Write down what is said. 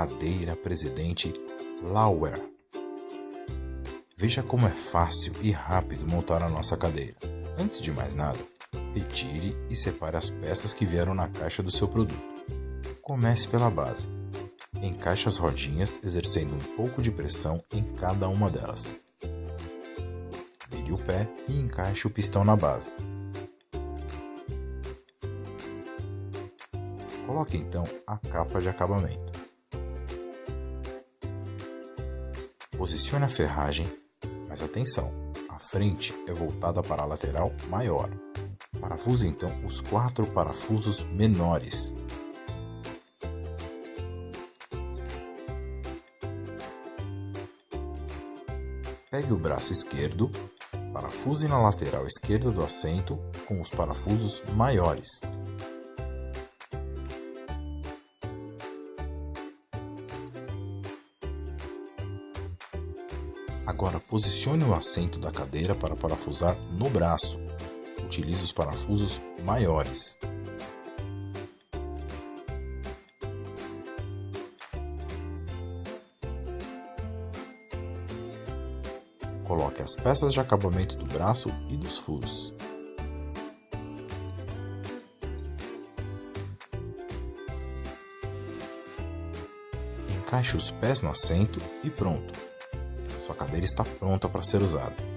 Cadeira Presidente Lauer. Veja como é fácil e rápido montar a nossa cadeira. Antes de mais nada, retire e separe as peças que vieram na caixa do seu produto. Comece pela base. Encaixe as rodinhas exercendo um pouco de pressão em cada uma delas. Vire o pé e encaixe o pistão na base. Coloque então a capa de acabamento. Posicione a ferragem, mas atenção, a frente é voltada para a lateral maior. Parafuse então os quatro parafusos menores. Pegue o braço esquerdo, parafuse na lateral esquerda do assento com os parafusos maiores. Agora posicione o assento da cadeira para parafusar no braço. Utilize os parafusos maiores. Coloque as peças de acabamento do braço e dos furos. Encaixe os pés no assento e pronto! Sua cadeira está pronta para ser usada.